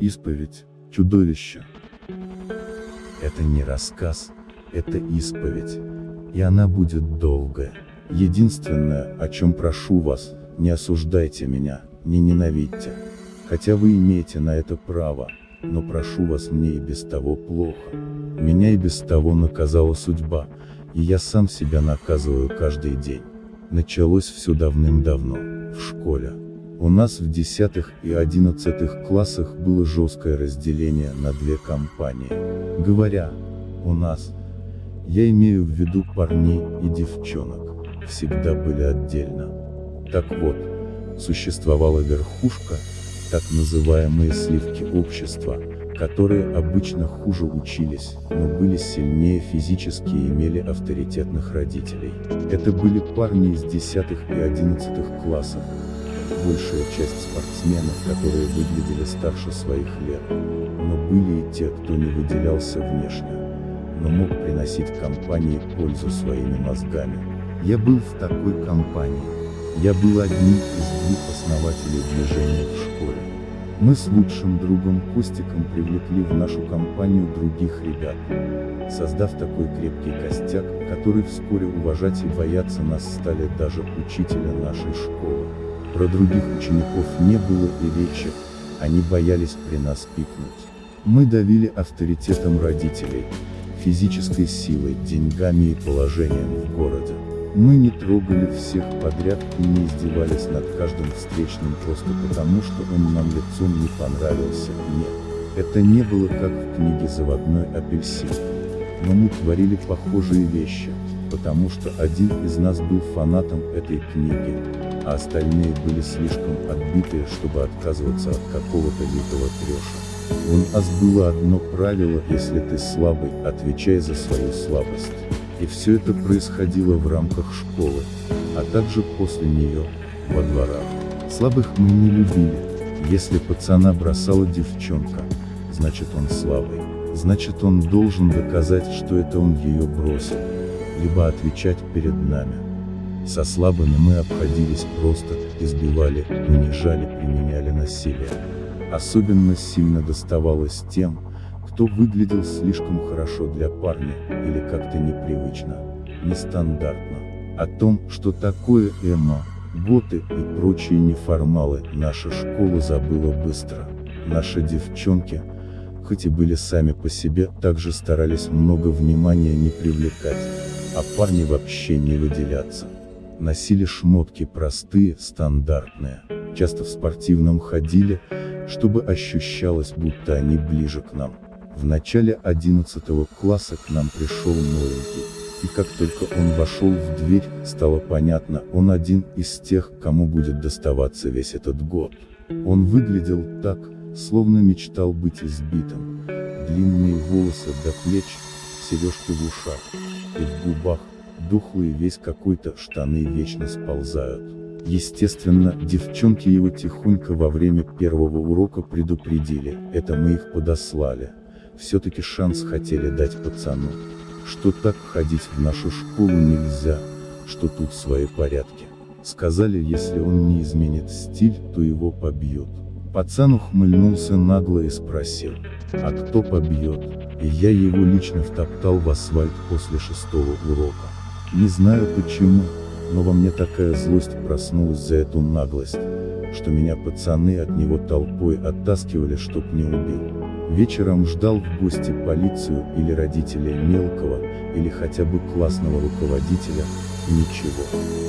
Исповедь, чудовище. Это не рассказ, это исповедь. И она будет долгая. Единственное, о чем прошу вас, не осуждайте меня, не ненавидьте. Хотя вы имеете на это право, но прошу вас мне и без того плохо. Меня и без того наказала судьба, и я сам себя наказываю каждый день. Началось все давным-давно, в школе. У нас в 10 и 11 классах было жесткое разделение на две компании. Говоря «у нас», я имею в виду парней и девчонок, всегда были отдельно. Так вот, существовала верхушка, так называемые сливки общества, которые обычно хуже учились, но были сильнее физически и имели авторитетных родителей. Это были парни из 10 и 11 классов, большая часть спортсменов, которые выглядели старше своих лет. Но были и те, кто не выделялся внешне, но мог приносить компании пользу своими мозгами. Я был в такой компании. Я был одним из двух основателей движения в школе. Мы с лучшим другом Костиком привлекли в нашу компанию других ребят, создав такой крепкий костяк, который вскоре уважать и бояться нас стали даже учителя нашей школы. Про других учеников не было и речи, они боялись при нас пикнуть. Мы давили авторитетом родителей, физической силой, деньгами и положением в городе. Мы не трогали всех подряд и не издевались над каждым встречным просто потому, что он нам лицом не понравился, нет. Это не было как в книге «Заводной апельсин». Но мы творили похожие вещи, потому что один из нас был фанатом этой книги, а остальные были слишком отбитые, чтобы отказываться от какого-то лютого трэша. У нас было одно правило, если ты слабый, отвечай за свою слабость. И все это происходило в рамках школы, а также после нее, во дворах. Слабых мы не любили. Если пацана бросала девчонка, значит он слабый. Значит он должен доказать, что это он ее бросил. Либо отвечать перед нами. Со слабыми мы обходились просто, избивали, унижали, применяли насилие. Особенно сильно доставалось тем, кто выглядел слишком хорошо для парня, или как-то непривычно, нестандартно. О том, что такое эмо, боты и прочие неформалы, наша школа забыла быстро. Наши девчонки, хоть и были сами по себе, также старались много внимания не привлекать, а парни вообще не выделяться носили шмотки простые, стандартные, часто в спортивном ходили, чтобы ощущалось, будто они ближе к нам. В начале 11 класса к нам пришел новенький, и как только он вошел в дверь, стало понятно, он один из тех, кому будет доставаться весь этот год. Он выглядел так, словно мечтал быть избитым. Длинные волосы до плеч, сережки в ушах, и в губах, духлый весь какой-то, штаны вечно сползают. Естественно, девчонки его тихонько во время первого урока предупредили, это мы их подослали. Все-таки шанс хотели дать пацану. Что так ходить в нашу школу нельзя, что тут свои порядки. Сказали, если он не изменит стиль, то его побьют. Пацан ухмыльнулся нагло и спросил, а кто побьет? И я его лично втоптал в асфальт после шестого урока. Не знаю почему, но во мне такая злость проснулась за эту наглость, что меня пацаны от него толпой оттаскивали, чтоб не убил. Вечером ждал в гости полицию или родителей мелкого, или хотя бы классного руководителя, и ничего.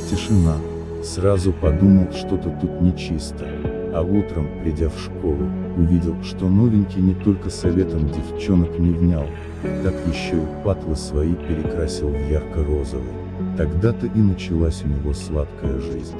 Тишина. Сразу подумал, что-то тут нечисто а утром, придя в школу, увидел, что новенький не только советом девчонок не внял, так еще и патлы свои перекрасил в ярко-розовый. Тогда-то и началась у него сладкая жизнь.